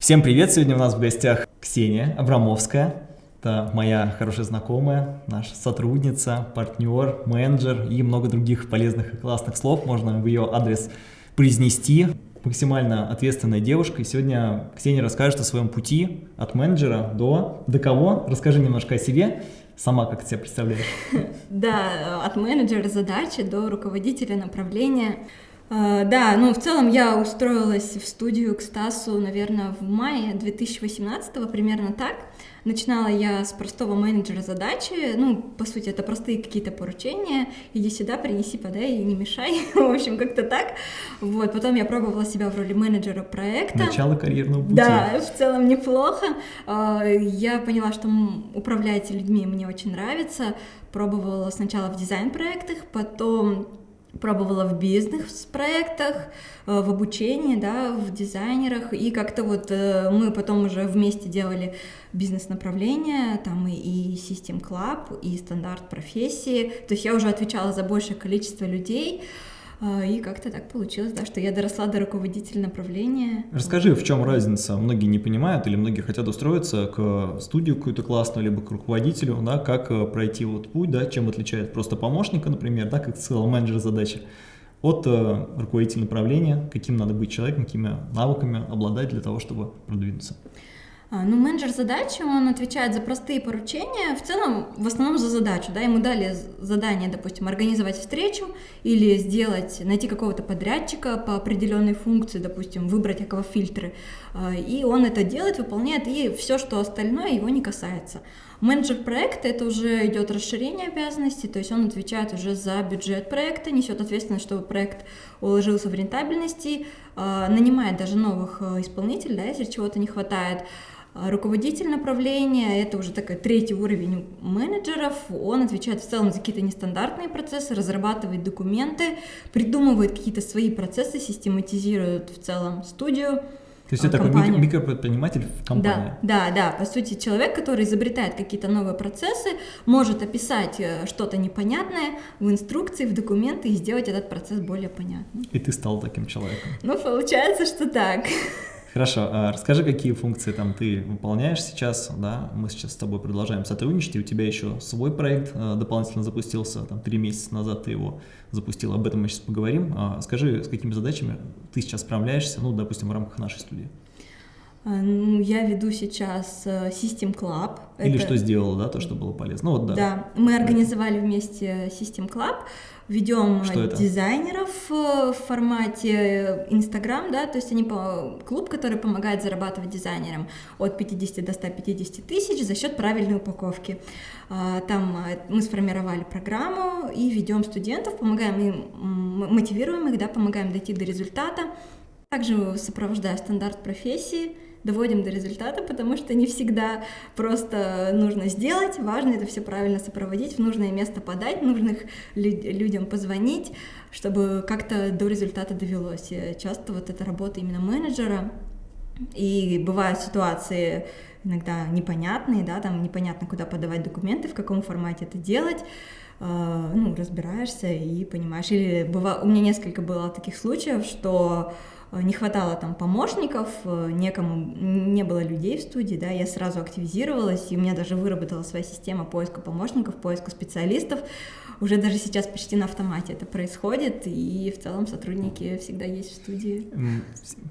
Всем привет! Сегодня у нас в гостях Ксения Абрамовская. Это моя хорошая знакомая, наша сотрудница, партнер, менеджер и много других полезных и классных слов можно в ее адрес произнести. Максимально ответственная девушка. И сегодня Ксения расскажет о своем пути от менеджера до... До кого? Расскажи немножко о себе. Сама как себя представляешь? Да, от менеджера задачи до руководителя направления. А, да, ну в целом я устроилась в студию к Стасу, наверное, в мае 2018, примерно так. Начинала я с простого менеджера задачи, ну, по сути, это простые какие-то поручения, иди сюда, принеси, подай, не мешай, в общем, как-то так. Вот, потом я пробовала себя в роли менеджера проекта. Начало карьерного пути. Да, в целом неплохо. А, я поняла, что управлять людьми мне очень нравится, пробовала сначала в дизайн-проектах, потом пробовала в бизнес-проектах, э, в обучении, да, в дизайнерах, и как-то вот э, мы потом уже вместе делали бизнес-направления, там и, System Club, и стандарт профессии, то есть я уже отвечала за большее количество людей, и как-то так получилось, да, что я доросла до руководителя направления. Расскажи, в чем разница? Многие не понимают или многие хотят устроиться к студию какую-то классную, либо к руководителю, да, как э, пройти вот путь, да, чем отличает просто помощника, например, да, как целый менеджер задачи, от э, руководителя направления, каким надо быть человеком, какими навыками обладать для того, чтобы продвинуться. А, ну, менеджер задачи, он отвечает за простые поручения, в целом, в основном за задачу, да, ему дали задание, допустим, организовать встречу или сделать, найти какого-то подрядчика по определенной функции, допустим, выбрать эквафильтры, а, и он это делает, выполняет, и все, что остальное его не касается. Менеджер проекта это уже идет расширение обязанностей, то есть он отвечает уже за бюджет проекта, несет ответственность, чтобы проект уложился в рентабельности, а, нанимает даже новых исполнителей, да, если чего-то не хватает. А, руководитель направления, это уже такой третий уровень менеджеров, он отвечает в целом за какие-то нестандартные процессы, разрабатывает документы, придумывает какие-то свои процессы, систематизирует в целом студию, то есть это компанию. такой микропредприниматель в компании? Да, да, да. По сути, человек, который изобретает какие-то новые процессы, может описать э, что-то непонятное в инструкции, в документы и сделать этот процесс более понятным. И ты стал таким человеком? Ну, получается, что так. Хорошо, а расскажи, какие функции там ты выполняешь сейчас, да, мы сейчас с тобой продолжаем сотрудничать, и у тебя еще свой проект э, дополнительно запустился, там, три месяца назад ты его запустил, об этом мы сейчас поговорим. А скажи, с какими задачами ты сейчас справляешься, ну, допустим, в рамках нашей студии? А, ну, я веду сейчас э, System Club. Или это... что сделала, да, то, что было полезно. Ну, вот, да. да, мы организовали вместе System Club, ведем дизайнеров э, в формате Instagram, да, то есть они по клуб, который помогает зарабатывать дизайнерам от 50 до 150 тысяч за счет правильной упаковки. А, там э, мы сформировали программу и ведем студентов, помогаем им, мотивируем их, да, помогаем дойти до результата. Также сопровождаю стандарт профессии, доводим до результата, потому что не всегда просто нужно сделать, важно это все правильно сопроводить, в нужное место подать, нужных люд людям позвонить, чтобы как-то до результата довелось. И часто вот эта работа именно менеджера, и бывают ситуации иногда непонятные, да, там непонятно, куда подавать документы, в каком формате это делать, э, ну, разбираешься и понимаешь. Или быва... у меня несколько было таких случаев, что не хватало там помощников, э, некому, не было людей в студии, да, я сразу активизировалась, и у меня даже выработала своя система поиска помощников, поиска специалистов, уже даже сейчас почти на автомате это происходит, и в целом сотрудники всегда есть в студии.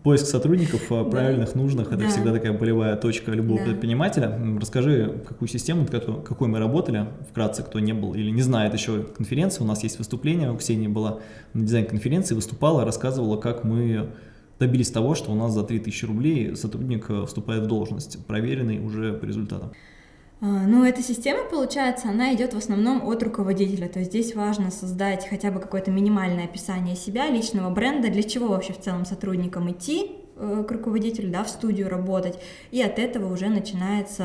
Поиск сотрудников э, правильных, да. нужных, это да. всегда такая болевая точка любого да. предпринимателя. Расскажи, какую систему, какой мы работали, вкратце, кто не был или не знает еще конференции, у нас есть выступление, у Ксении была на дизайн-конференции, выступала, рассказывала, как мы добились того, что у нас за 3000 рублей сотрудник э, вступает в должность, проверенный уже по результатам. А, ну, эта система, получается, она идет в основном от руководителя, то есть здесь важно создать хотя бы какое-то минимальное описание себя, личного бренда, для чего вообще в целом сотрудникам идти, к руководителю, да, в студию работать, и от этого уже начинается,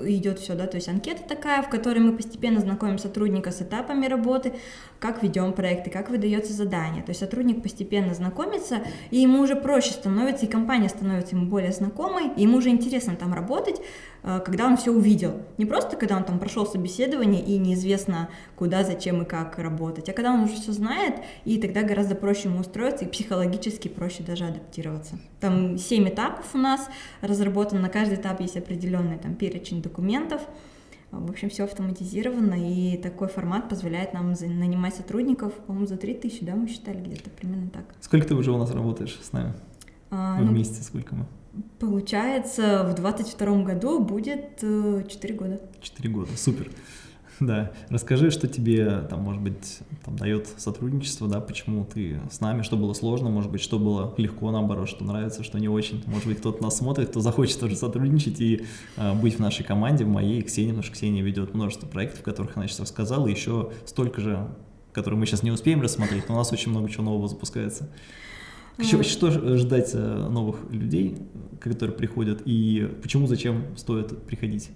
э, идет все, да, то есть анкета такая, в которой мы постепенно знакомим сотрудника с этапами работы, как ведем проекты, как выдается задание. То есть сотрудник постепенно знакомится, и ему уже проще становится, и компания становится ему более знакомой, и ему уже интересно там работать, э, когда он все увидел. Не просто, когда он там прошел собеседование и неизвестно, куда, зачем и как работать, а когда он уже все знает, и тогда гораздо проще ему устроиться, и психологически проще даже адаптироваться. Там 7 этапов у нас разработан, на каждый этап есть определенный там перечень документов, в общем, все автоматизировано, и такой формат позволяет нам нанимать сотрудников, по-моему, за 3000, да, мы считали где-то примерно так. Сколько ты уже у нас работаешь с нами? А, ну, Вместе сколько мы? Получается, в 22 году будет 4 э, года. 4 года, супер. Да, расскажи, что тебе, там, может быть, там, дает сотрудничество, да, почему ты с нами, что было сложно, может быть, что было легко, наоборот, что нравится, что не очень. Может быть, кто-то нас смотрит, кто захочет тоже сотрудничать и э, быть в нашей команде, в моей, Ксении, потому что Ксения ведет множество проектов, о которых она сейчас рассказала, и еще столько же, которые мы сейчас не успеем рассмотреть, но у нас очень много чего нового запускается. Что, что ждать э, новых людей, которые приходят, и почему, зачем стоит приходить?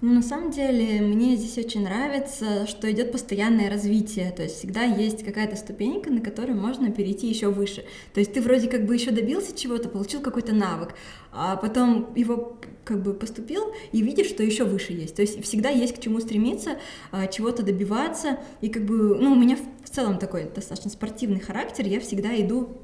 Ну, на самом деле, мне здесь очень нравится, что идет постоянное развитие, то есть всегда есть какая-то ступенька, на которой можно перейти еще выше. То есть ты вроде как бы еще добился чего-то, получил какой-то навык, а потом его как бы поступил и видишь, что еще выше есть. То есть всегда есть к чему стремиться, а, чего-то добиваться, и как бы, ну, у меня в целом такой достаточно спортивный характер, я всегда иду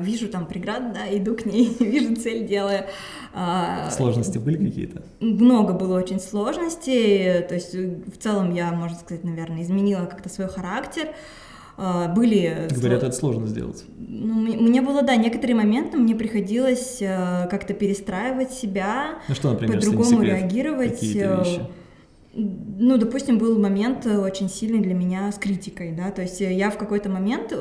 вижу там преграду, да, иду к ней, вижу цель, делаю. А, сложности были какие-то? Много было очень сложностей, то есть э, в целом я, можно сказать, наверное, изменила как-то свой характер, а, были... Говорят, это сложно сделать. Ну, мне было, да, некоторые моменты мне приходилось э, как-то перестраивать себя, ну, что, например, по-другому реагировать. Э, вещи? Ну, допустим, был момент очень сильный для меня с критикой, да, то есть я в какой-то момент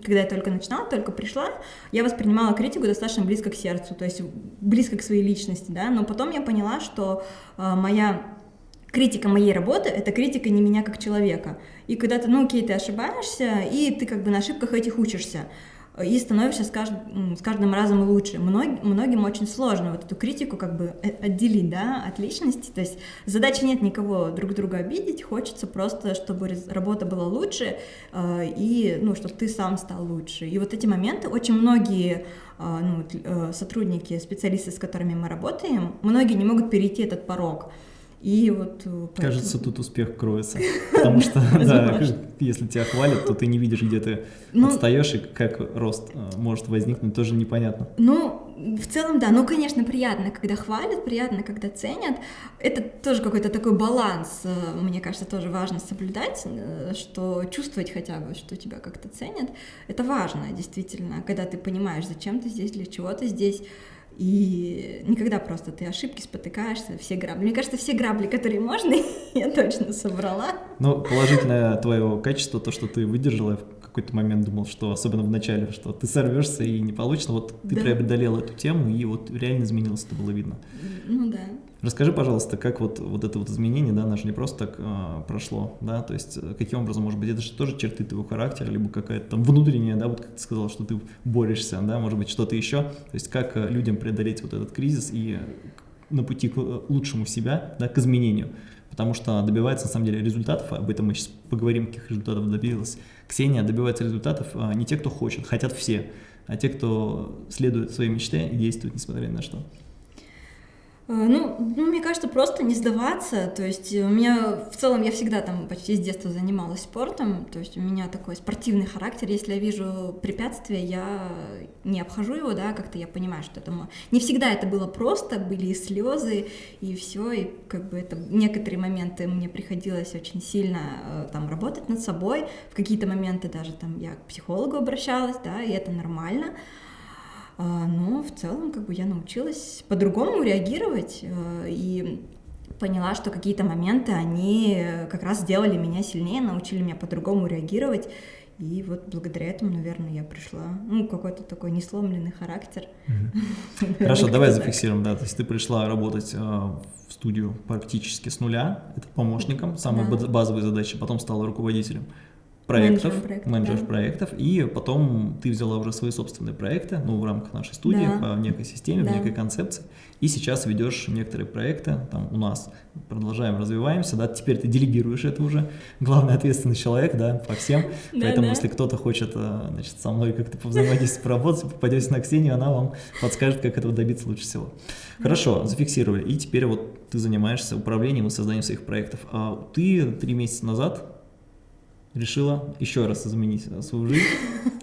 когда я только начинала, только пришла, я воспринимала критику достаточно близко к сердцу, то есть близко к своей личности, да, но потом я поняла, что э, моя критика моей работы — это критика не меня как человека. И когда ты, ну окей, ты ошибаешься, и ты как бы на ошибках этих учишься и становишься с каждым, с каждым разом лучше. Мног, многим очень сложно вот эту критику как бы отделить, да, от личности, то есть задачи нет никого друг друга обидеть, хочется просто, чтобы работа была лучше, э, и, ну, чтобы ты сам стал лучше. И вот эти моменты очень многие э, ну, э, сотрудники, специалисты, с которыми мы работаем, многие не могут перейти этот порог. И вот э, поэтому... Кажется, тут успех кроется. Потому что, да, если тебя хвалят, то ты не видишь, где ты ну, отстаешь, и как рост э, может возникнуть, тоже непонятно. Ну, в целом, да. Ну, конечно, приятно, когда хвалят, приятно, когда ценят. Это тоже какой-то такой баланс, э, мне кажется, тоже важно соблюдать, что чувствовать хотя бы, что тебя как-то ценят. Это важно, действительно, когда ты понимаешь, зачем ты здесь, для чего ты здесь. И никогда просто ты ошибки спотыкаешься, все грабли. Мне кажется, все грабли, которые можно, я точно собрала. Ну, положительное твое качество, то, что ты выдержала, какой-то момент думал, что, особенно в начале, что ты сорвешься и не получится. Вот ты да. преодолела эту тему, и вот реально изменилось, это было видно. Ну да. Расскажи, пожалуйста, как вот, вот это вот изменение, да, же не просто так э, прошло, да, то есть э, каким образом, может быть, это же тоже черты твоего характера, либо какая-то там внутренняя, да, вот как ты сказал, что ты борешься, да, может быть, что-то еще, то есть как э, людям преодолеть вот этот кризис и на пути к э, лучшему себя, да, к изменению, потому что добивается, на самом деле, результатов, об этом мы сейчас поговорим, каких результатов добилась Ксения, добивается результатов а не те, кто хочет, хотят все, а те, кто следует своей мечте и действует, несмотря ни на что. Э, ну, ну, мне кажется, просто не сдаваться. То есть у меня в целом я всегда там почти с детства занималась спортом. То есть у меня такой спортивный характер. Если я вижу препятствие, я не обхожу его, да, как-то я понимаю, что это не всегда это было просто, были и слезы, и все, и как бы это некоторые моменты мне приходилось очень сильно э, там работать над собой. В какие-то моменты даже там я к психологу обращалась, да, и это нормально. А, но в целом как бы я научилась по-другому реагировать э, и поняла, что какие-то моменты, они как раз сделали меня сильнее, научили меня по-другому реагировать. И вот благодаря этому, наверное, я пришла, ну, какой-то такой несломленный характер. Хорошо, давай зафиксируем, да, то есть ты пришла работать э, в студию практически с нуля, это помощником, самые базовые задачи, потом стала руководителем. Проектов, проектов, менеджеров да. проектов, и потом ты взяла уже свои собственные проекты, ну, в рамках нашей студии, да. по некой системе, да. по некой концепции, и сейчас ведешь некоторые проекты там у нас, продолжаем, развиваемся, да, теперь ты делегируешь это уже, главный ответственный человек, да, по всем, да, поэтому да. если кто-то хочет, э, значит, со мной как-то повзаимодействовать, поработать, попадете на Ксению, она вам подскажет, как этого добиться лучше всего. Хорошо, зафиксировали, и теперь вот ты занимаешься управлением и созданием своих проектов, а ты три месяца назад решила еще раз изменить свою жизнь,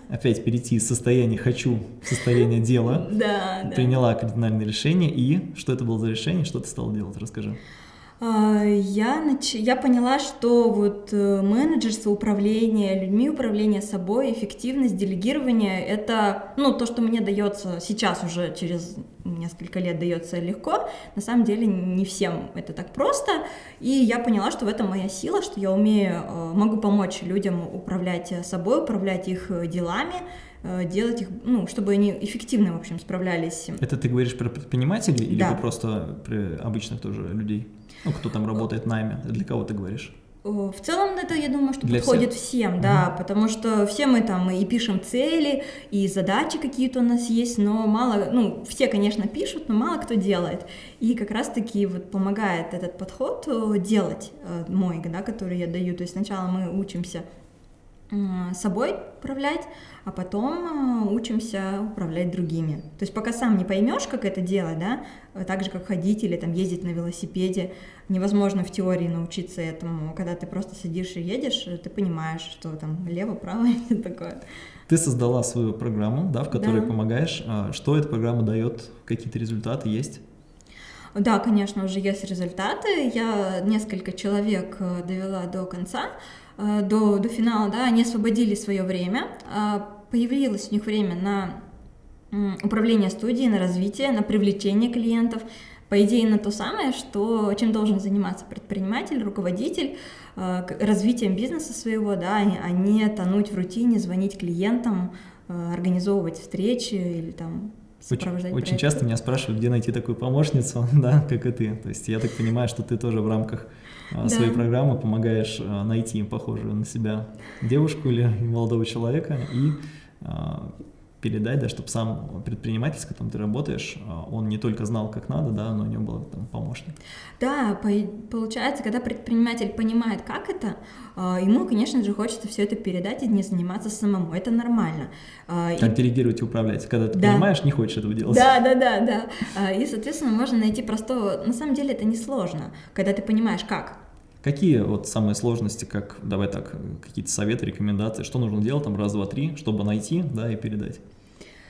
опять перейти из состояния «хочу» в состояние «дела», да, приняла кардинальное решение, и что это было за решение, что ты стала делать, расскажи. А, я, нач... я поняла, что вот э, менеджерство, управление людьми, управление собой, эффективность, делегирование — это ну, то, что мне дается сейчас уже через несколько лет дается легко. На самом деле не всем это так просто. И я поняла, что в этом моя сила, что я умею, э, могу помочь людям управлять собой, управлять их делами, э, делать их, ну, чтобы они эффективно, в общем, справлялись. Это ты говоришь про предпринимателей да. или просто про обычных тоже людей? Ну, кто там работает найме, для кого ты говоришь? В целом это, я думаю, что Для подходит всех? всем, да, угу. потому что все мы там и пишем цели, и задачи какие-то у нас есть, но мало, ну, все, конечно, пишут, но мало кто делает. И как раз-таки вот помогает этот подход э, делать э, мой, да, который я даю. То есть сначала мы учимся собой управлять, а потом э, учимся управлять другими. То есть пока сам не поймешь, как это делать, да, так же как ходить или там ездить на велосипеде, невозможно в теории научиться этому. Когда ты просто сидишь и едешь, ты понимаешь, что там лево, право и такое. Ты создала свою программу, да, в которой да. помогаешь. А что эта программа дает? Какие-то результаты есть? Да, конечно, уже есть результаты. Я несколько человек э, довела до конца. Э, до, до финала, да, они освободили свое время, а, появилось у них время на управление студией, на развитие, на привлечение клиентов, по идее на то самое, что, чем должен заниматься предприниматель, руководитель, э, развитием бизнеса своего, да, а не тонуть в рутине, звонить клиентам, э, организовывать встречи или там очень, очень часто меня спрашивают, где найти такую помощницу, да, как и ты. То есть я так понимаю, что ты тоже в рамках а, да. своей программы помогаешь а, найти похожую на себя девушку или молодого человека и а, передать, да, чтобы сам предприниматель, с которым ты работаешь, он не только знал, как надо, да, но у него был там помощник. Да, по получается, когда предприниматель понимает, как это, ему, конечно же, хочется все это передать и не заниматься самому. Это нормально. Как и... делегировать и управлять. Когда ты да. понимаешь, не хочешь этого делать. Да, да, да, да. И, соответственно, можно найти простого... На самом деле это несложно, когда ты понимаешь, как. Какие вот самые сложности, как, давай так, какие-то советы, рекомендации, что нужно делать там раз, два, три, чтобы найти, да, и передать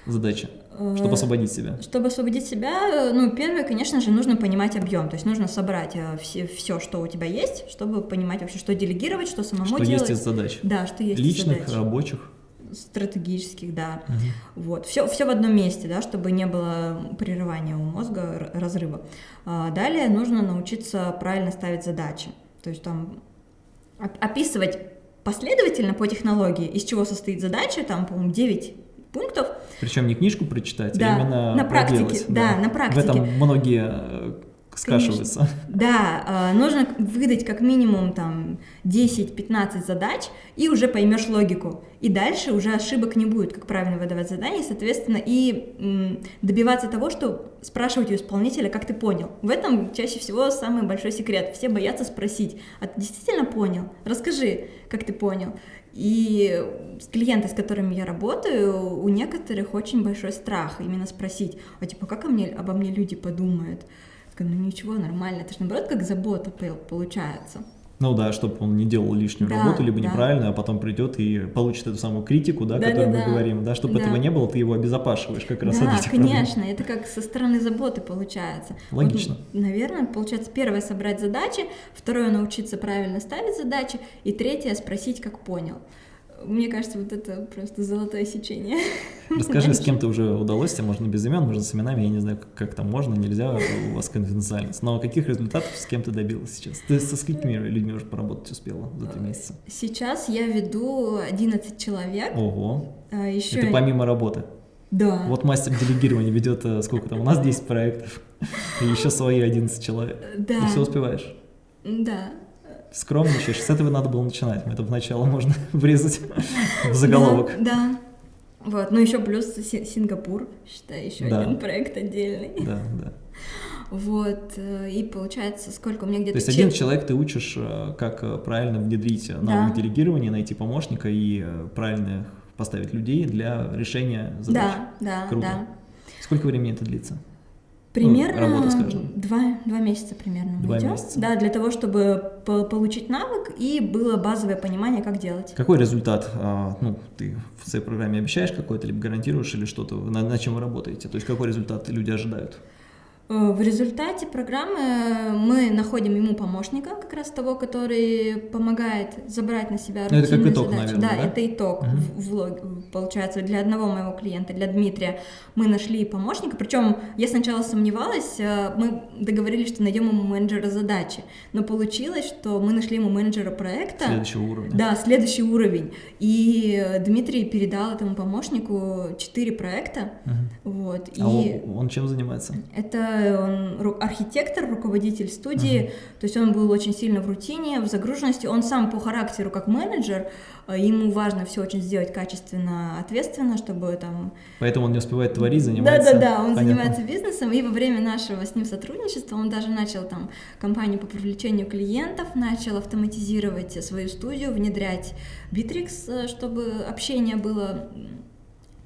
чтобы э, освободить себя? Чтобы освободить себя, ну, первое, конечно же, нужно понимать объем, то есть нужно собрать э, все, все, что у тебя есть, чтобы понимать вообще, что делегировать, что самому что делать. Что есть из задач. Да, что есть Личных, из задач. рабочих стратегических, да. Угу. Вот. Все, все в одном месте, да, чтобы не было прерывания у мозга, разрыва. А далее нужно научиться правильно ставить задачи. То есть там описывать последовательно по технологии, из чего состоит задача, там, по-моему, 9 пунктов. Причем не книжку прочитать, а да, а именно на практике, да, да, на практике. В этом многие э, скашивается. Конечно. Да, а, нужно выдать как минимум там 10-15 задач, и уже поймешь логику. И дальше уже ошибок не будет, как правильно выдавать задания, соответственно, и добиваться того, что спрашивать у исполнителя, как ты понял. В этом чаще всего самый большой секрет. Все боятся спросить, а ты действительно понял? Расскажи, как ты понял. И клиенты, с которыми я работаю, у некоторых очень большой страх именно спросить, а типа, как обо мне люди подумают? Такая, ну ничего, нормально. Это же наоборот как забота получается. Ну да, чтобы он не делал лишнюю да, работу, либо да. неправильно, а потом придет и получит эту самую критику, да, да которую да, мы да. говорим, да, чтобы да. этого не было, ты его обезопашиваешь как раз да, от этих конечно, проблем. это как со стороны заботы получается. Логично. Вот, наверное, получается, первое собрать задачи, второе научиться правильно ставить задачи, и третье спросить, как понял. Мне кажется, вот это просто золотое сечение. Расскажи, с кем то уже удалось, тебе можно без имен, можно с именами, я не знаю, как там можно, нельзя, у вас конфиденциальность. Но каких результатов с кем ты добилась сейчас? Ты со сколькими людьми уже поработать успела за три месяца? Сейчас я веду 11 человек. Ого. А, еще... Это помимо работы? Да. Вот мастер делегирования ведет, э, сколько там, у нас 10 проектов, и еще свои 11 человек. Да. И все успеваешь? Да. Скромничаешь. С этого надо было начинать. Это вначале можно врезать в заголовок. Да, да. Вот, ну еще плюс Сингапур, считай, еще да. один проект отдельный. Да, да. Вот, э, и получается, сколько у меня где-то... То есть один человек ты учишь, э, как э, правильно внедрить навык да. делегирования, найти помощника и правильно поставить людей для решения задач. Да, да, Круто. да. Сколько времени это длится? Примерно ну, работа, Два, два месяца примерно. Два идем. месяца. Да, для того, чтобы по получить навык и было базовое понимание, как делать. Какой результат, а, ну, ты в своей программе обещаешь какой-то, либо гарантируешь, или что-то, на, на чем вы работаете? То есть какой результат люди ожидают? Э, в результате программы мы находим ему помощника, как раз того, который помогает забрать на себя рутинные это как итог, задачи. Наверное, да, да, это итог. Угу. В, в, получается, для одного моего клиента, для Дмитрия, мы нашли помощника. Причем я сначала сомневалась, э, мы договорились, что найдем ему менеджера задачи, но получилось, что мы нашли ему менеджера проекта. Следующего уровня. Да, следующий уровень. И Дмитрий передал этому помощнику четыре проекта. Угу. Вот. А и он, он чем занимается? Это он архитектор, руководитель студии, uh-huh. то есть он был очень сильно в рутине, в загруженности. Он сам по характеру как менеджер, э, ему важно все очень сделать качественно, ответственно, чтобы там... Поэтому он не успевает творить, занимается... Да-да-да, он Понятно. занимается бизнесом, и во время нашего с ним сотрудничества он даже начал там компанию по привлечению клиентов, начал автоматизировать свою студию, внедрять Bittrex, э, чтобы общение было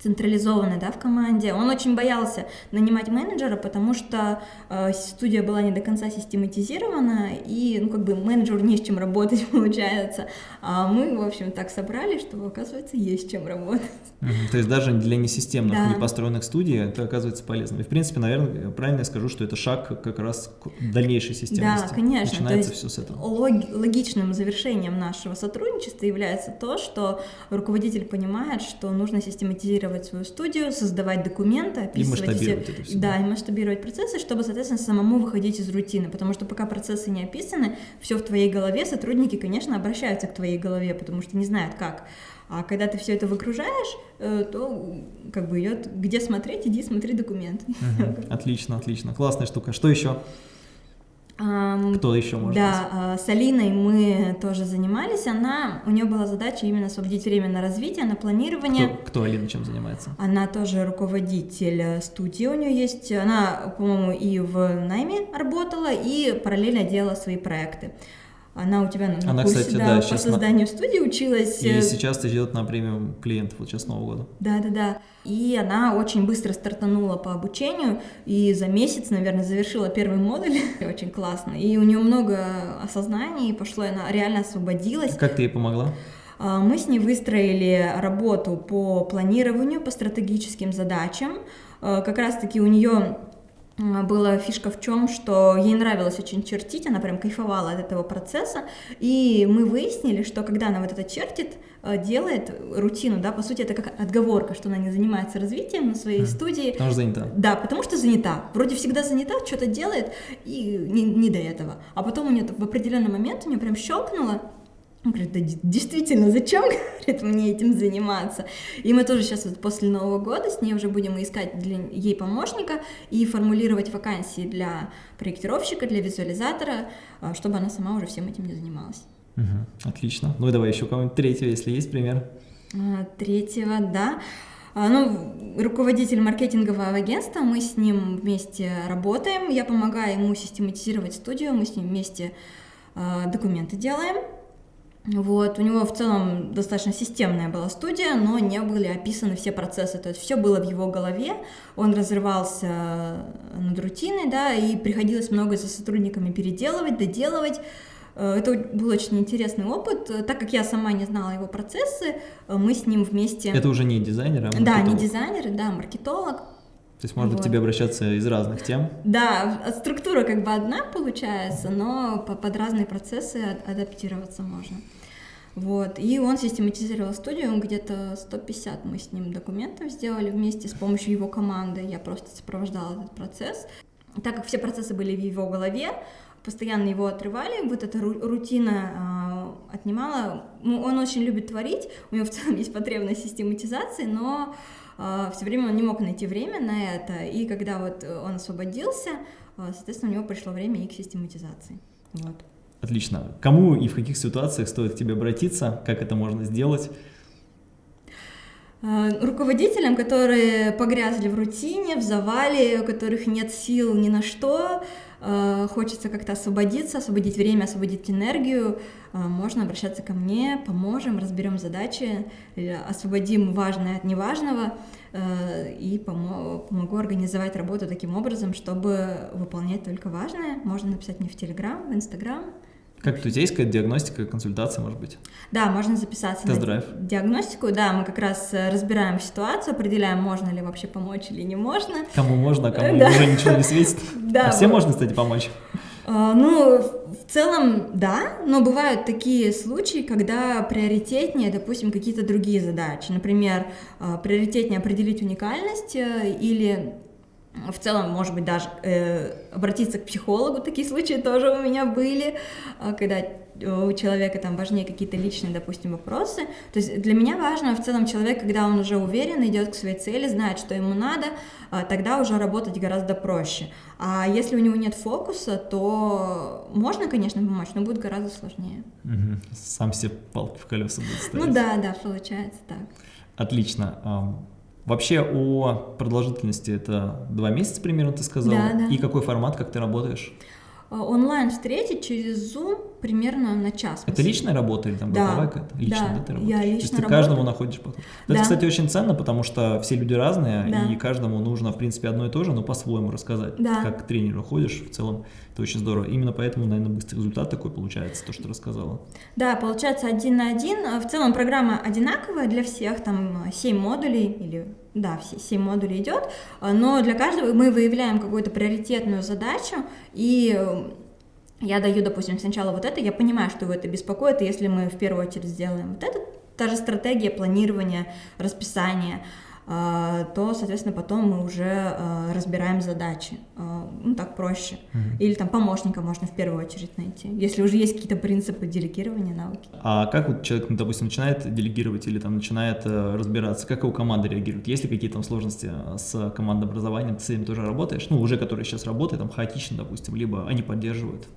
централизованный, да, в команде. Он очень боялся нанимать менеджера, потому что э, студия была не до конца систематизирована, и, ну, как бы менеджеру не с чем работать, получается. А мы, в общем, так собрали, что, оказывается, есть чем работать. То есть даже для несистемных, да. непостроенных студий это оказывается полезно. И, в принципе, наверное, правильно я скажу, что это шаг как раз к дальнейшей системности. Да, конечно. Начинается все с этого. Лог- логичным завершением нашего сотрудничества является то, что руководитель понимает, что нужно систематизировать регистрировать свою студию, создавать документы, описывать и масштабировать все, это все. Да, и масштабировать процессы, чтобы, соответственно, самому выходить из рутины, потому что пока процессы не описаны, все в твоей голове, сотрудники, конечно, обращаются к твоей голове, потому что не знают как. А когда ты все это выгружаешь, э, то как бы идет, где смотреть, иди смотри документ. Угу. Отлично, отлично, классная штука. Что еще? Кто еще может Да, быть? А, с Алиной мы тоже занимались. Она, у нее была задача именно освободить время на развитие, на планирование. Кто, кто Алина чем занимается? Она тоже руководитель э, студии у нее есть. Она, по-моему, и в найме работала, и параллельно делала свои проекты. Она у тебя на Она, курсе, кстати, да, да, по созданию на... студии училась. И сейчас ты идет на премиум клиентов вот сейчас Нового года. Да, да, да. И она очень быстро стартанула по обучению и за месяц, наверное, завершила первый модуль. очень классно. И у нее много осознаний пошло, и она реально освободилась. Как ты ей помогла? А, мы с ней выстроили работу по планированию, по стратегическим задачам. А, как раз-таки у нее была фишка в чем, что ей нравилось очень чертить, она прям кайфовала от этого процесса, и мы выяснили, что когда она вот это чертит, э, делает рутину, да, по сути это как отговорка, что она не занимается развитием на своей mm. студии. Потому что занята. Да, потому что занята. Вроде всегда занята, что-то делает, и не, не до этого. А потом у нее в определенный момент у нее прям щелкнуло, он говорит, да действительно, зачем, говорит, мне этим заниматься? И мы тоже сейчас вот после Нового года с ней уже будем искать для ей помощника и формулировать вакансии для проектировщика, для визуализатора, а, чтобы она сама уже всем этим не занималась. Угу, отлично. Ну и давай еще кого-нибудь третьего, если есть пример. А, третьего, да. А, ну, руководитель маркетингового агентства, мы с ним вместе работаем, я помогаю ему систематизировать студию, мы с ним вместе документы делаем, вот, у него в целом достаточно системная была студия, но не были описаны все процессы, то есть все было в его голове, он разрывался над рутиной, да, и приходилось много за сотрудниками переделывать, доделывать. Э, это был очень интересный опыт, так как я сама не знала его процессы, мы с ним вместе... Это уже не дизайнер, а маркетолог? Да, не дизайнер, да, маркетолог. То есть можно вот. к тебе обращаться из разных тем? Да, структура как бы одна получается, но под разные процессы адаптироваться можно. Вот. И он систематизировал студию, где-то 150 мы с ним документов сделали вместе с помощью его команды. Я просто сопровождала этот процесс. Так как все процессы были в его голове, постоянно его отрывали, вот эта рутина э, отнимала. Ну, он очень любит творить, у него в целом есть потребность систематизации, но э, все время он не мог найти время на это, и когда вот он освободился, э, соответственно, у него пришло время и к систематизации. Вот. Отлично. Кому и в каких ситуациях стоит к тебе обратиться? Как это можно сделать? Э, руководителям, которые погрязли в рутине, в завале, у которых нет сил ни на что, э, хочется как-то освободиться, освободить время, освободить энергию, э, можно обращаться ко мне, поможем, разберем задачи, освободим важное от неважного и помогу организовать работу таким образом, чтобы выполнять только важное. Можно написать мне в Телеграм, в Инстаграм. Как тебя есть какая-то диагностика, консультация, может быть? Да, можно записаться Тест-драйв. на диагностику. Да, мы как раз э, разбираем ситуацию, определяем, можно ли вообще помочь или не можно. Кому можно, а кому да. уже ничего не светит. Да. А всем можно, кстати, помочь? А, ну, в целом, да, но бывают такие случаи, когда приоритетнее, допустим, какие-то другие задачи. Например, а, приоритетнее определить уникальность э, или в целом, может быть, даже э, обратиться к психологу, такие случаи тоже у меня были, э, когда у человека там важнее какие-то личные, допустим, вопросы. То есть для меня важно в целом человек, когда он уже уверен, идет к своей цели, знает, что ему надо, э, тогда уже работать гораздо проще. А если у него нет фокуса, то можно, конечно, помочь, но будет гораздо сложнее. Угу. Сам себе палки в колеса будет ставить. Ну да, да, получается так. Отлично. Вообще о продолжительности это два месяца примерно, ты сказала. Да, да. И какой формат, как ты работаешь? Э, онлайн встретить через Zoom примерно на час. Это личная работа или там да. групповая какая-то? Да, да, ты работаешь? я лично То есть ты работаю. каждому находишь подход. Да. Это, кстати, очень ценно, потому что все люди разные, да. и каждому нужно, в принципе, одно и то же, но по-своему рассказать. Да. Как к тренеру ходишь, в целом, это очень здорово. Именно поэтому, наверное, быстрый результат такой получается, то, что ты рассказала. Да, получается один на один. В целом программа одинаковая для всех, там 7 модулей или да, все 7 модулей идет, но для каждого мы выявляем какую-то приоритетную задачу и я даю, допустим, сначала вот это, я понимаю, что его это беспокоит, если мы в первую очередь сделаем вот это, та же стратегия планирования, расписания, а, то, соответственно, потом мы уже а, разбираем задачи. А, ну, так проще. Mm-hmm. Или там помощника можно в первую очередь найти, если уже есть какие-то принципы делегирования науки. А как вот человек, ну, допустим, начинает делегировать или там начинает э, разбираться, как его команда реагирует? Есть ли какие-то там сложности с командообразованием? Ты с этим тоже работаешь? Ну, уже которые сейчас работают, там хаотично, допустим, либо они поддерживают?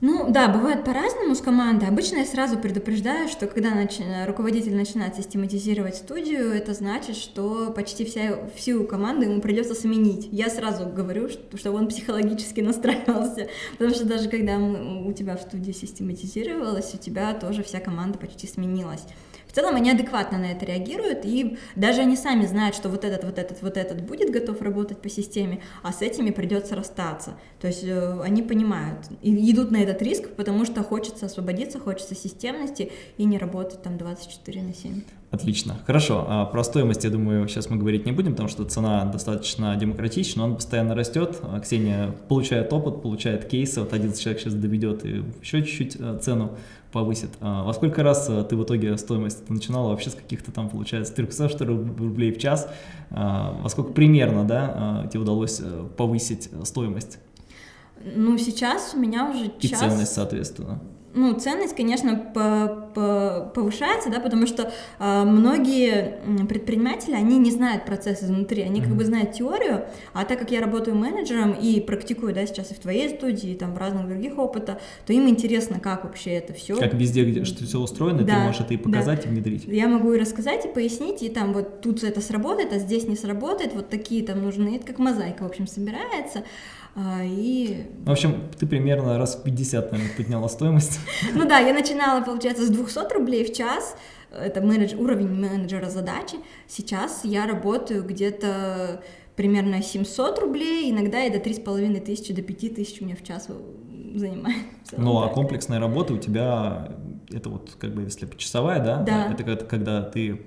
Ну да, бывает по-разному с командой. Обычно я сразу предупреждаю, что когда нач... руководитель начинает систематизировать студию, это значит, что почти вся, всю команду ему придется сменить. Я сразу говорю, что, чтобы он психологически настраивался, потому что даже когда у тебя в студии систематизировалось, у тебя тоже вся команда почти сменилась. В целом они адекватно на это реагируют, и даже они сами знают, что вот этот, вот этот, вот этот будет готов работать по системе, а с этими придется расстаться. То есть э, они понимают и идут на этот риск, потому что хочется освободиться, хочется системности и не работать там 24 на 7. Отлично. Хорошо. А про стоимость, я думаю, сейчас мы говорить не будем, потому что цена достаточно демократична, он постоянно растет. А Ксения получает опыт, получает кейсы. Вот один человек сейчас доведет и еще чуть-чуть э, цену повысит. А во сколько раз ты в итоге стоимость начинала вообще с каких-то там, получается, 300 рублей в час? А во сколько примерно, да, тебе удалось э, повысить стоимость? Ну, сейчас у меня уже час... И ценность, соответственно ну, ценность, конечно, по, по, повышается, да, потому что э, многие предприниматели, они не знают процесс изнутри, они mm-hmm. как бы знают теорию, а так как я работаю менеджером и практикую, да, сейчас и в твоей студии, и там в разных других опытах, то им интересно, как вообще это все. Как везде, где что все устроено, да, ты можешь это и показать, да. и внедрить. Я могу и рассказать, и пояснить, и там вот тут это сработает, а здесь не сработает, вот такие там нужны, это как мозаика, в общем, собирается. А, и... В общем, ты примерно раз в 50, наверное, подняла стоимость. Ну да, я начинала, получается, с 200 рублей в час, это менедж... уровень менеджера задачи. Сейчас я работаю где-то примерно 700 рублей, иногда и до 3,5 тысячи, до 5 тысяч у меня в час занимает. Ну, а комплексная работа у тебя, это вот как бы если почасовая, да? Да. Это когда ты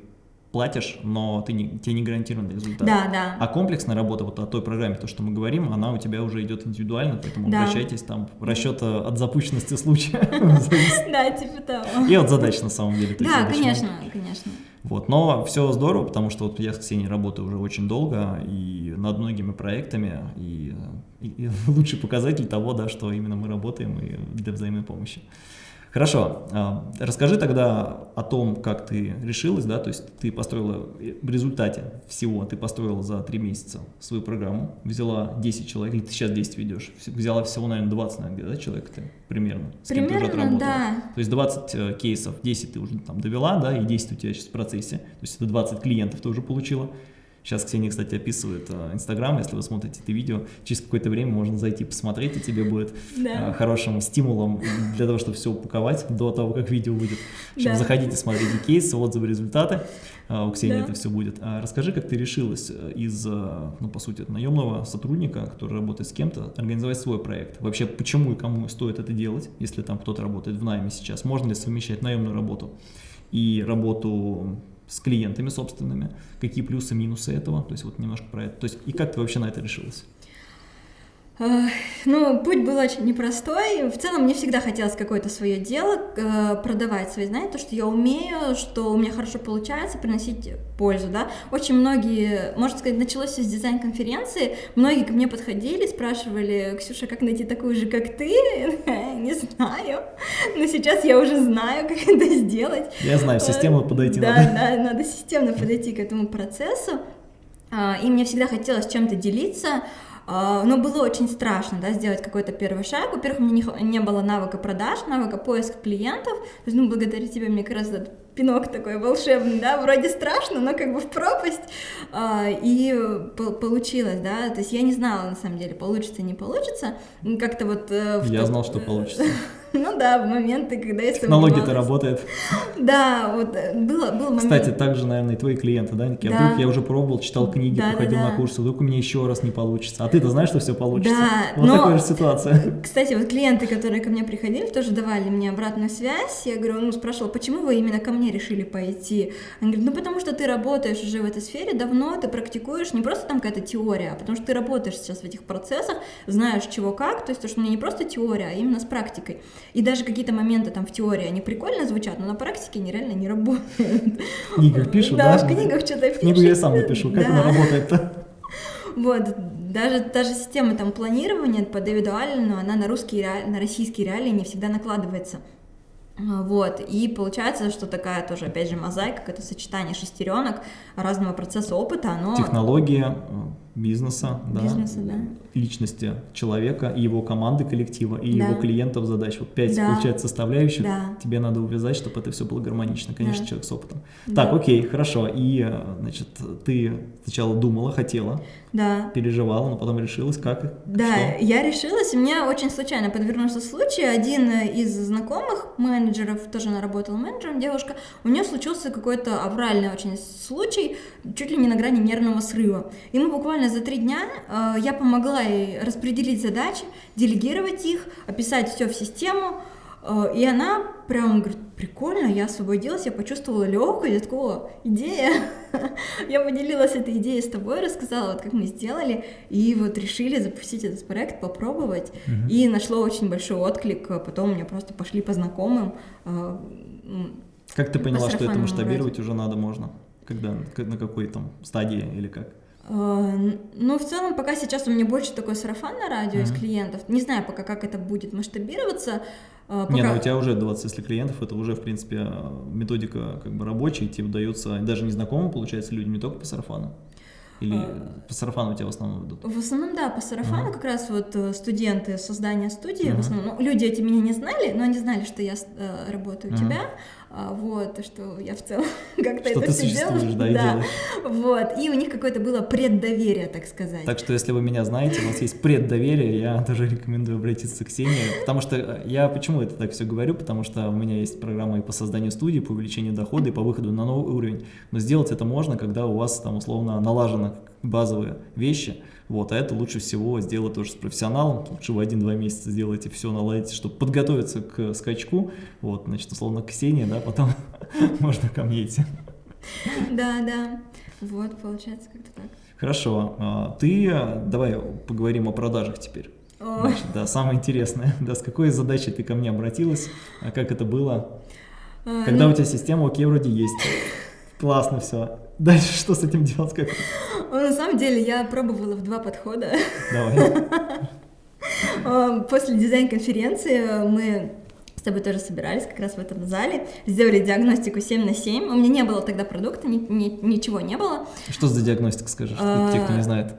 платишь, но ты не, тебе не гарантирован результат. Да, да. А комплексная работа, вот о той программе, то, что мы говорим, она у тебя уже идет индивидуально, поэтому да. обращайтесь, там расчет от запущенности случая. Да, типа того. И от задач на самом деле. Да, конечно, конечно. Вот, но все здорово, потому что вот я с Ксенией работаю уже очень долго и над многими проектами, и, и, и лучший показатель того, да, что именно мы работаем и для взаимной помощи. Хорошо, а, расскажи тогда о том, как ты решилась, да, то есть ты построила в результате всего, ты построила за три месяца свою программу, взяла 10 человек, или ты сейчас 10 ведешь, взяла всего, наверное, 20, наверное, да, человек ты примерно, с примерно, кем ты уже отработала. да. То есть 20 э, кейсов, 10 ты уже там довела, да, и 10 у тебя сейчас в процессе, то есть это 20 клиентов ты уже получила. Сейчас Ксения, кстати, описывает э, Инстаграм, если вы смотрите это видео, через какое-то время можно зайти посмотреть, и тебе будет да. Э, хорошим стимулом для того, чтобы все упаковать до того, как видео выйдет. В общем, да. заходите, смотрите кейсы, отзывы, результаты, э, у Ксении да. это все будет. А расскажи, как ты решилась из, ну, по сути, наемного сотрудника, который работает с кем-то, организовать свой проект? Вообще, почему и кому стоит это делать, если там кто-то работает в найме сейчас? Можно ли совмещать наемную работу и работу с клиентами собственными, какие плюсы, минусы этого, то есть вот немножко про это, то есть и как ты вообще на это решилась? Ну, путь был очень непростой. В целом, мне всегда хотелось какое-то свое дело, э, продавать свои знания, то, что я умею, что у меня хорошо получается, приносить пользу, да. Очень многие, можно сказать, началось все с дизайн-конференции, многие ко мне подходили, спрашивали, Ксюша, как найти такую же, как ты? Не знаю, но сейчас я уже знаю, как это сделать. Я знаю, системно подойти да, надо. Да, да, надо системно подойти к этому процессу. А, и мне всегда хотелось чем-то делиться, но было очень страшно, да, сделать какой-то первый шаг. Во-первых, у меня не, не было навыка продаж, навыка поиска клиентов. То есть, ну, благодаря тебе, мне как раз этот пинок такой волшебный, да, вроде страшно, но как бы в пропасть. А, и получилось, да, то есть я не знала, на самом деле, получится, не получится. Как-то вот... Э, я знал, что получится. Ну да, в моменты, когда я Технология-то работает. Да, вот э, было, был момент. Кстати, также, наверное, и твои клиенты, да, Ники? А вдруг я уже пробовал, читал книги, да, походил да, да. на курсы, вдруг у меня еще раз не получится. А ты-то знаешь, что все получится? Да, Вот но, такая же ситуация. Кстати, вот клиенты, которые ко мне приходили, тоже давали мне обратную связь. Я говорю, ну, спрашивала, почему вы именно ко мне решили пойти? Они говорят, ну, потому что ты работаешь уже в этой сфере давно, ты практикуешь, не просто там какая-то теория, а потому что ты работаешь сейчас в этих процессах, знаешь чего как, то есть то, что у меня не просто теория, а именно с практикой. И даже какие-то моменты там в теории, они прикольно звучат, но на практике они реально не работают. В книгах пишут, да? Да, в книгах что-то пишут. Книгу я сам напишу, как она работает-то? Вот, даже, даже система там планирования по Дэвиду Аллену, она на русские, на российские реалии не всегда накладывается. Вот, и получается, что такая тоже, опять же, мозаика, это сочетание шестеренок разного процесса опыта, оно... Технология, бизнеса, бизнеса да, да. личности человека, и его команды коллектива, и да. его клиентов задач. Вот пять, да. получается, составляющих. Да. Тебе надо увязать, чтобы это все было гармонично, конечно, да. человек с опытом. Да. Так, окей, хорошо. И, значит, ты сначала думала, хотела, да. переживала, но потом решилась, как? Да, что? я решилась, и мне очень случайно подвернулся случай. Один из знакомых менеджеров, тоже она работала менеджером, девушка, у нее случился какой-то авральный очень случай, чуть ли не на грани нервного срыва. И мы буквально буквально за три дня э, я помогла ей распределить задачи, делегировать их, описать все в систему, э, и она прям говорит, прикольно, я освободилась, я почувствовала легкость, я такого, идея. я поделилась этой идеей с тобой, рассказала, вот как мы сделали, и вот решили запустить этот проект, попробовать, и нашло очень большой отклик, а потом мне просто пошли по знакомым. Э, как ты поняла, что это масштабировать уже надо можно? Когда, на какой там стадии или как? Э, ну, в целом, пока сейчас у меня больше такой сарафан на радио mm-hmm. из клиентов. Не знаю пока, как это будет масштабироваться. Э, пока... Не, ну у тебя уже 20, если клиентов, это уже, в принципе, методика как бы рабочая, тебе удается даже незнакомым, получается, людям не только по сарафану. Или а, по сарафану у тебя в основном идут? В основном, да, по сарафану uh-huh. как раз вот студенты создания студии, uh-huh. в основном, ну, люди эти меня не знали, но они знали, что я э, работаю uh-huh. у тебя, вот, что я в целом как-то это все делаю. Да, да. Вот, и у них какое-то было преддоверие, так сказать. Так что, если вы меня знаете, у нас есть преддоверие, я тоже рекомендую обратиться к Ксении, потому что э, я почему это так все говорю, потому что у меня есть программа и по созданию студии, по увеличению дохода и по выходу на новый уровень, но сделать это можно, когда у вас там условно налажены базовые вещи, вот, а это лучше всего сделать тоже с профессионалом, лучше в один-два месяца сделайте все, наладите, чтобы подготовиться к скачку, вот, значит, условно, Ксения, да, потом можно ко мне идти. Да, да, вот, получается как-то так. Хорошо, а, ты, давай поговорим о продажах теперь. Значит, да, самое интересное, да, с какой задачей ты ко мне обратилась, а как это было, а, когда ну... у тебя система, окей, вроде есть, классно все, Дальше что с этим делать? Как? Ну, на самом деле я пробовала в два подхода. Давай. После дизайн-конференции мы с тобой тоже собирались как раз в этом зале, сделали диагностику 7 на 7. У меня не было тогда продукта, ни, ни, ничего не было. Что за диагностика, скажешь, а, те, кто не знает?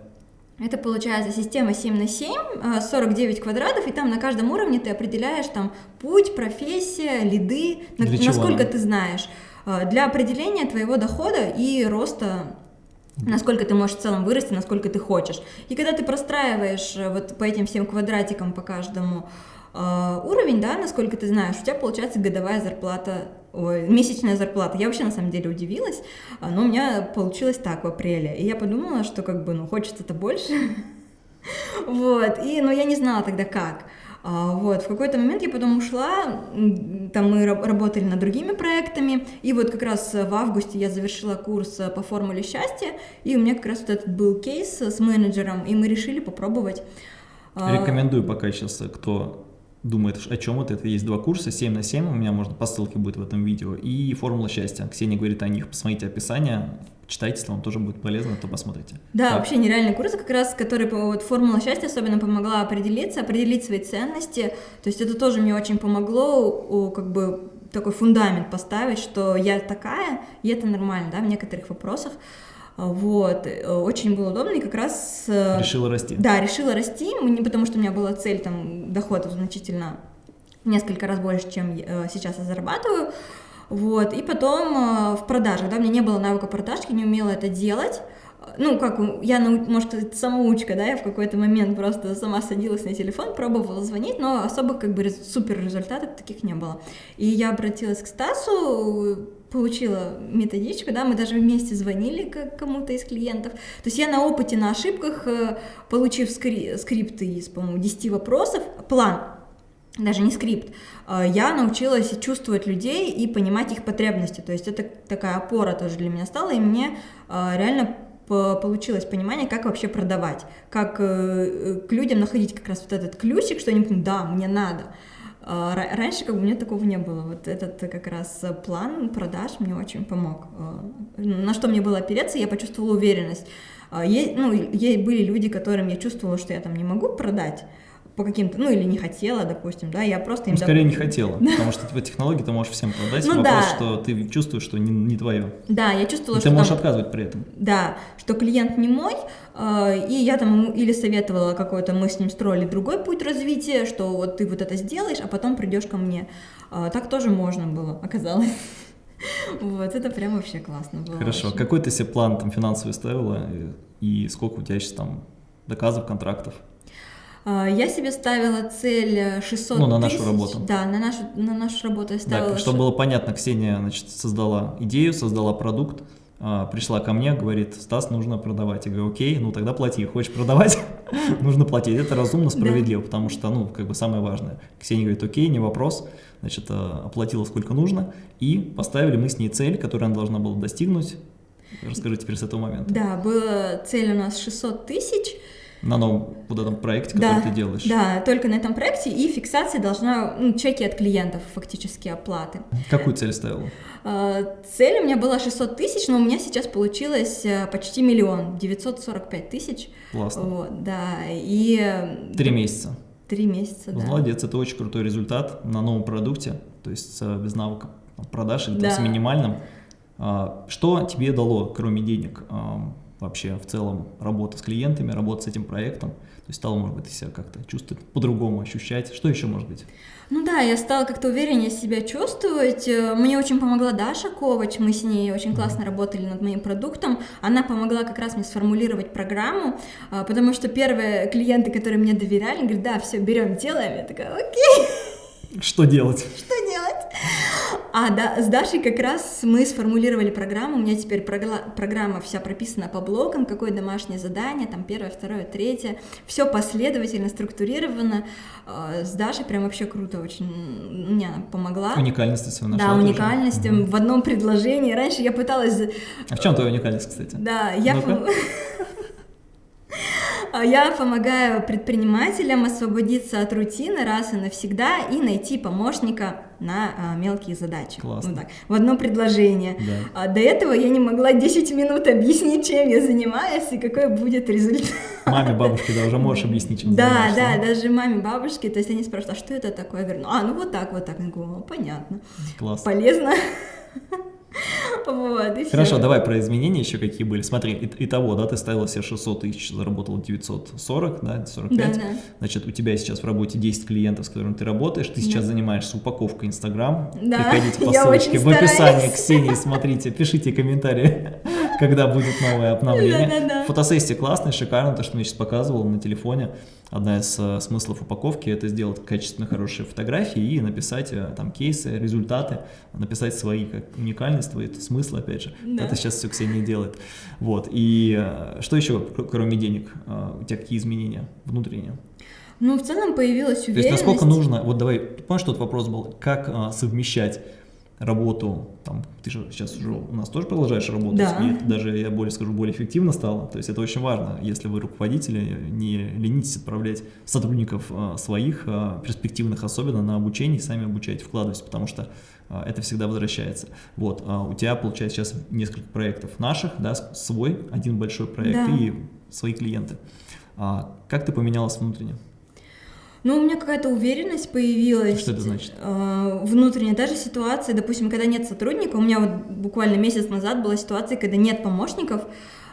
Это получается система 7 на 7, 49 а, квадратов, и там на каждом уровне ты определяешь там путь, профессия, лиды, на, насколько ты знаешь, для определения твоего дохода и роста насколько ты можешь в целом вырасти, насколько ты хочешь. И когда ты простраиваешь э, вот по этим всем квадратикам по каждому э, уровень, да, насколько ты знаешь, у тебя получается годовая зарплата, ой, месячная зарплата. Я вообще на самом деле удивилась, а, но у меня получилось так в апреле. И я подумала, что как бы, ну, хочется-то больше. Вот, и, но я не знала тогда как. А, вот, в какой-то момент я потом ушла, там мы работали над другими проектами, и вот как раз в августе я завершила курс по формуле счастья, и у меня как раз вот этот был кейс с менеджером, и мы решили попробовать. А, Рекомендую пока сейчас, кто думает, о чем это. Это есть два курса, 7 на 7, у меня можно по ссылке будет в этом видео, и формула счастья. Ксения говорит о них, посмотрите описание, читайте, если вам тоже будет полезно, то посмотрите. Да, так. вообще нереальный курс, как раз, который вот формула счастья особенно помогла определиться, определить свои ценности. То есть это тоже мне очень помогло, как бы такой фундамент поставить, что я такая, и это нормально, да, в некоторых вопросах. Вот, очень было удобно, и как раз... Э, решила расти. Да, решила расти, не потому что у меня была цель, там, доходов значительно несколько раз больше, чем э, сейчас я зарабатываю, вот, и потом э, в продажах, да, у меня не было навыка продаж, я не умела это делать, ну, как, я, может самоучка, да, я в какой-то момент просто сама садилась на телефон, пробовала звонить, но особых, как бы, супер результатов таких не было. И я обратилась к Стасу, получила методичку, да, мы даже вместе звонили к кому-то из клиентов. То есть я на опыте, на ошибках, э, получив скри скрипты из, по-моему, 10 вопросов, план, даже не скрипт, э, я научилась чувствовать людей и понимать их потребности. То есть это такая опора тоже для меня стала, и мне э, реально получилось понимание, как вообще продавать, как к людям находить как раз вот этот ключик, что они да, мне надо. Раньше как бы у меня такого не было. Вот этот как раз план продаж мне очень помог. На что мне было опереться, я почувствовала уверенность. Е, ну, ей были люди, которым я чувствовала, что я там не могу продать, по каким-то, ну или не хотела, допустим, да, я просто им... Ну, скорее не хотела, потому что в технологии ты можешь всем продать, ну, вопрос, да. что ты чувствуешь, что не, не твое. Да, я чувствовала, И что... ты можешь там, отказывать при этом. Да, что клиент не мой, э, и я там ему или советовала какой-то, мы с ним строили другой путь развития, что вот ты вот это сделаешь, а потом придешь ко мне. Э, так тоже можно было, оказалось. Вот, это прям вообще классно было. Хорошо, очень. какой ты себе план там финансовый ставила, и, и сколько у тебя сейчас там доказов, контрактов? А, я себе ставила цель 600 Ну, на нашу тысяч. работу. Да, на нашу, на нашу работу я ставила. Да, чтобы было понятно, Ксения, значит, создала идею, создала продукт, а, пришла ко мне, говорит, Стас, нужно продавать. Я говорю, окей, ну тогда плати. Хочешь продавать? нужно платить. Это разумно, справедливо, потому что, ну, как бы самое важное. Ксения говорит, окей, не вопрос. Значит, а, оплатила сколько нужно, и поставили мы с ней цель, которую она должна была достигнуть. Расскажи теперь с этого момента. Да, была цель у нас 600 тысяч, на новом вот этом проекте, который да, ты делаешь. Да, только на этом проекте, и фиксация должна, ну, чеки от клиентов, фактически оплаты. Какую цель ставила? А, цель у меня была 600 тысяч, но у меня сейчас получилось э, почти миллион, 945 тысяч. Классно. Вот, да, и... Э, Три месяца. Три месяца, да. Молодец, это очень крутой результат на новом продукте, то есть без навыка продаж или да. с минимальным. А, что тебе дало, кроме денег? Вообще в целом работа с клиентами, работа с этим проектом? То есть стало, может быть, себя как-то чувствовать по-другому, ощущать? Что еще может быть? Ну да, я стала как-то увереннее себя чувствовать. Э, мне очень помогла Даша Ковач, мы с ней очень классно работали над моим продуктом. Она помогла как раз мне сформулировать программу, э, потому что первые клиенты, которые мне доверяли, говорят, да, все, берем, делаем. Я такая, окей. Что делать? Что делать? А да, с Дашей как раз мы сформулировали программу, у меня теперь программа вся прописана по блокам, какое домашнее задание, там первое, второе, третье, все последовательно, структурировано. А, с Дашей прям вообще круто очень, мне она помогла. Уникальность свою нашла Да, уникальность тоже. в одном предложении. Раньше я пыталась... А в чем твоя уникальность, кстати? Да, я... А я помогаю предпринимателям освободиться от рутины раз и навсегда и найти помощника на а, мелкие задачи. Классно. Ну, так, в одно предложение. Да. А, до этого я не могла 10 минут объяснить, чем я занимаюсь и какой будет результат. Маме, бабушке, да, уже можешь объяснить, чем Да, да, даже маме, бабушке, то есть они спрашивают, а что это такое? Я говорю, а, ну вот так, вот так. Я говорю, понятно. Класс. Полезно. Вот, и Хорошо, все. давай про изменения еще какие были. Смотри, и, того, да, ты ставила себе 600 тысяч, заработала 940, да, 45. Да, да. Значит, у тебя сейчас в работе 10 клиентов, с которыми ты работаешь. Ты сейчас занимаешься упаковкой Инстаграм. Да, Приходите по ссылочке в описании стараюсь. Ксении, смотрите, пишите комментарии, когда будет новое обновление. Да-да-да. Фотосессия классная, шикарно, то, что мне сейчас показывал на телефоне. Одна из э, смыслов упаковки – это сделать качественно хорошие фотографии и написать э, там кейсы, результаты, написать свои как уникальность, твои смыслы, опять же. Да. Это сейчас все Ксения делает. Вот. И э, что еще, кр- кроме денег, у тебя какие изменения внутренние? Ну, в целом появилась То уверенность. есть насколько нужно, вот давай, помнишь, тот вопрос был, как э, совмещать работу, там, ты же сейчас уже у нас тоже продолжаешь работать, Да. и это даже, я более скажу, более эффективно стало, то есть это очень важно, если вы руководители, не ленитесь отправлять сотрудников э, своих, э, перспективных особенно, на обучение, сами обучайте, вкладывайтесь, потому что э, это всегда возвращается. Вот, а у тебя, получается, сейчас несколько проектов наших, да, свой, один большой проект Да. и свои клиенты. А как ты поменялась внутренне? Ну, у меня какая-то уверенность появилась. Что это значит? э, внутренняя даже ситуация, допустим, когда нет сотрудника, у меня вот буквально месяц назад была ситуация, когда нет помощников, э,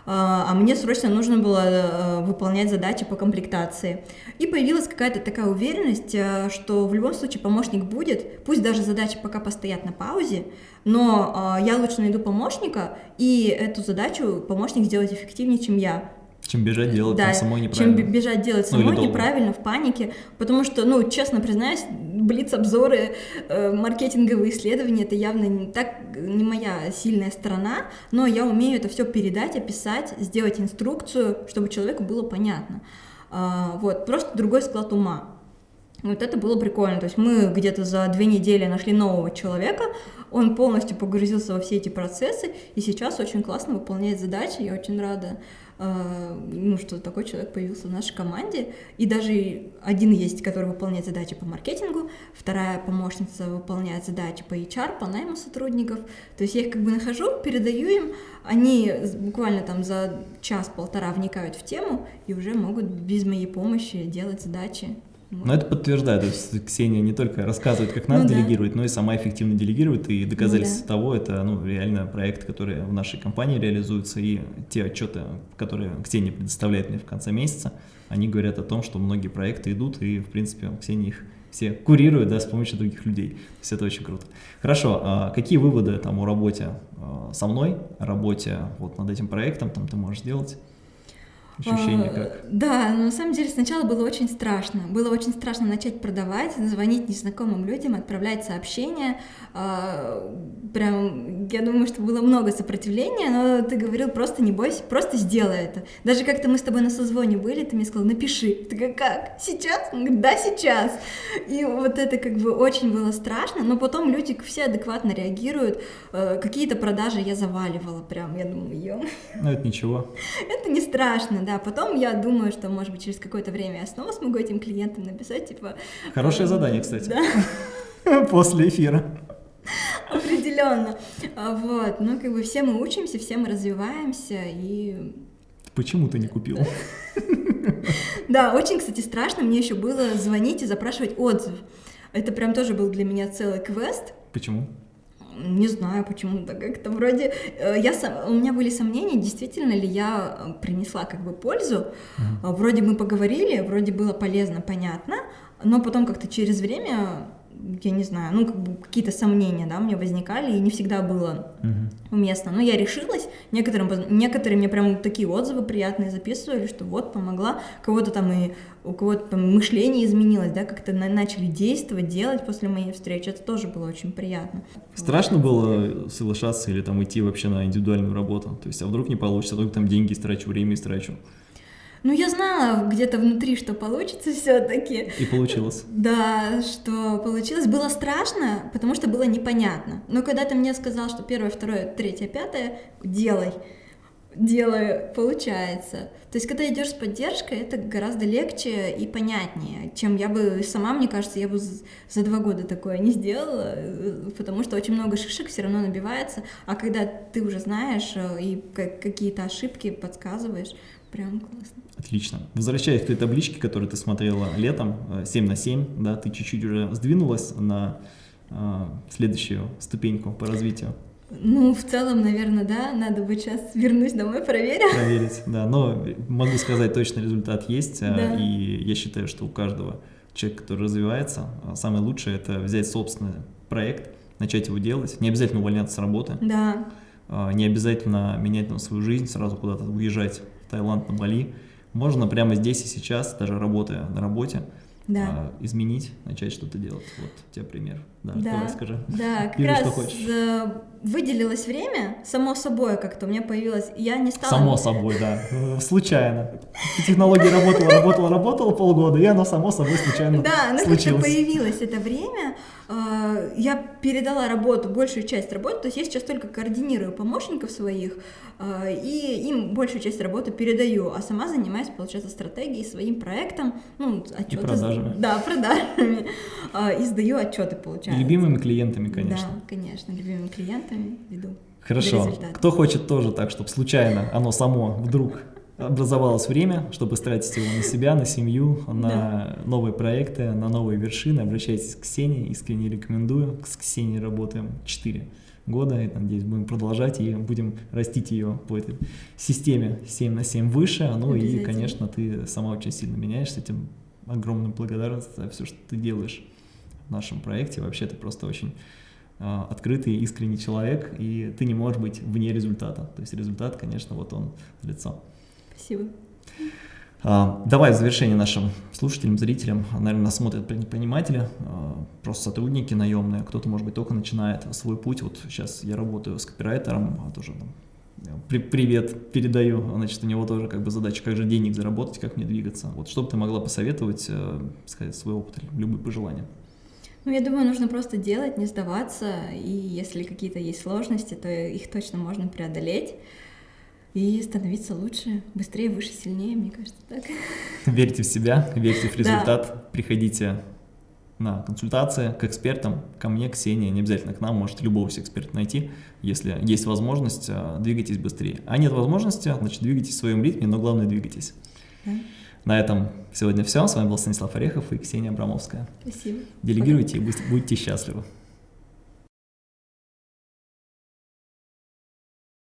а мне срочно нужно было э, выполнять задачи по комплектации. И появилась какая-то такая уверенность, что в любом случае помощник будет, пусть даже задачи пока постоят на паузе, но я лучше найду помощника, и эту задачу помощник сделает эффективнее, чем я. Чем бежать делать Да, самой чем неправильно. бе- бежать делать Ну, самой долго. неправильно, в панике, потому что, ну, честно признаюсь, блиц-обзоры, э, маркетинговые исследования, это явно не, так, не моя сильная сторона, но я умею это все передать, описать, сделать инструкцию, чтобы человеку было понятно. А, вот, просто другой склад ума. Вот это было прикольно. То есть мы где-то за две недели нашли нового человека, он полностью погрузился во все эти процессы, и сейчас очень классно выполняет задачи. Я очень рада, э, ну, что такой человек появился в нашей команде. И даже один есть, который выполняет задачи по маркетингу, вторая помощница выполняет задачи по HR, по найму сотрудников. То есть я их как бы нахожу, передаю им, они буквально там за час-полтора вникают в тему и уже могут без моей помощи делать задачи. Но это подтверждает, то есть Ксения не только рассказывает, как надо Ну да. делегировать, но и сама эффективно делегирует, и доказательство да. того, это ну, реально проект, который в нашей компании реализуется, и те отчеты, которые Ксения предоставляет мне в конце месяца, они говорят о том, что многие проекты идут, и, в принципе, Ксения их все курирует, да, с помощью других людей. То есть это очень круто. Хорошо, а какие выводы там о работе а, со мной, о работе вот над этим проектом там ты можешь сделать? Ощущение А, как? Да, но на самом деле сначала было очень страшно. Было очень страшно начать продавать, звонить незнакомым людям, отправлять сообщения. А, Прям, я думаю, что было много сопротивления, но ты говорил, просто не бойся, просто сделай это. Даже как-то мы с тобой на созвоне были, ты мне сказал, напиши. Ты говоришь, как? Сейчас? Он говорит, да, сейчас. И вот это как бы очень было страшно, но потом люди все адекватно реагируют. Э, Какие-то продажи я заваливала прям, я думаю, ё Ну, это ничего. это не страшно, да. Потом я думаю, что, может быть, через какое-то время я снова смогу этим клиентам написать, типа... Хорошее задание, кстати. Да, После эфира. определенно. А, Вот, ну, как бы все мы учимся, все мы развиваемся, и... Почему ты не купил? Да, очень, кстати, страшно мне еще было звонить и запрашивать отзыв. Это прям тоже был для меня целый квест. Почему? Не знаю, почему-то как-то вроде... э, Я у меня были сомнения, действительно ли я э, принесла как бы пользу. А, Вроде мы поговорили, вроде было полезно, понятно, но потом как-то через время, я не знаю, ну, как бы какие-то сомнения, да, меня возникали, и не всегда было Мгм. уместно. Но я решилась, некоторым, некоторые мне прям такие отзывы приятные записывали, что вот, помогла, кого-то там и у кого-то мышление изменилось, да, как-то на- начали действовать, делать после моей встречи, это тоже было очень приятно. Страшно было соглашаться или там идти вообще на индивидуальную работу? То есть, а вдруг не получится, вдруг там деньги истрачу, время истрачу. Ну, я знала где-то внутри, что получится все-таки. И получилось. Да, что получилось. Было страшно, потому что было непонятно. Но когда ты мне сказал, что первое, второе, третье, пятое, делай, делаю, получается. То есть, когда идешь с поддержкой, это гораздо легче и понятнее, чем я бы сама, мне кажется, я бы за два года такое не сделала, э, потому что очень много шишек все равно набивается, а когда ты уже знаешь э, и ка- какие-то ошибки подсказываешь, Прям классно. Отлично. Возвращаясь к той табличке, которую ты смотрела летом, 7 на 7, да, ты чуть-чуть уже сдвинулась на э, следующую ступеньку по развитию. Ну, в целом, наверное, да. Надо бы сейчас вернусь домой, проверить. Проверить, да. Но могу сказать, точно результат есть. А, да. И я считаю, что у каждого человека, который развивается, а, самое лучшее это взять собственный проект, начать его делать. Не обязательно увольняться с работы. Да. Не обязательно менять там свою жизнь, сразу куда-то уезжать в Таиланд, на Бали. Можно прямо здесь и сейчас, даже работая на работе, да. а, изменить, начать что-то делать. Вот у тебя пример. Да, да. давай скажи. Да, как раз. Э, выделилось время, само собой как-то у меня появилось, я не стала... Само собой, да, э, случайно. Технология работала, работала, работала полгода, и оно само собой случайно Да, оно как-то появилось это время, э, я передала работу, большую часть работы, то есть я сейчас только координирую помощников своих, и им большую часть работы передаю, а сама занимаюсь, получается, стратегией, своим проектом, ну, отчеты. И продажами. Да, продажами. И сдаю отчеты, получается И любимыми клиентами, конечно. Да, конечно, любимыми клиентами веду. Хорошо. Кто хочет тоже так, чтобы случайно оно само вдруг образовалось время, чтобы тратить его на себя, на семью, на да. новые проекты, на новые вершины, обращайтесь к Ксении, искренне рекомендую. С Ксенией работаем 4 года, и, надеюсь, будем продолжать и будем растить ее по этой системе 7 на 7 выше. Ну и, конечно, ты сама очень сильно меняешься, этим огромную благодарность за все, что ты делаешь нашем проекте. Вообще ты просто очень э, открытый, искренний человек, и ты не можешь быть вне результата. То есть результат, конечно, вот он лицо. Спасибо. А, давай в завершение нашим слушателям, зрителям, наверное, нас смотрят предприниматели, а, просто сотрудники наемные, кто-то, может быть, только начинает свой путь. Вот сейчас я работаю с копирайтером, а тоже там, при, привет передаю, значит, у него тоже как бы задача, как же денег заработать, как мне двигаться. Вот что бы ты могла посоветовать, э, сказать свой опыт, любые пожелания? Ну, я думаю, нужно просто делать, не сдаваться, и если какие-то есть сложности, то их точно можно преодолеть и становиться лучше, быстрее, выше, сильнее, мне кажется, так. Верьте в себя, верьте в результат, да. приходите на консультации к экспертам, ко мне, Ксения, не обязательно к нам, можете любого эксперта найти, если есть возможность, а, двигайтесь быстрее. А нет возможности, значит, двигайтесь в своем ритме, но главное двигайтесь. Да. На этом сегодня все. С вами был Станислав Орехов и Ксения Абрамовская. Спасибо. Делегируйте и будьте счастливы.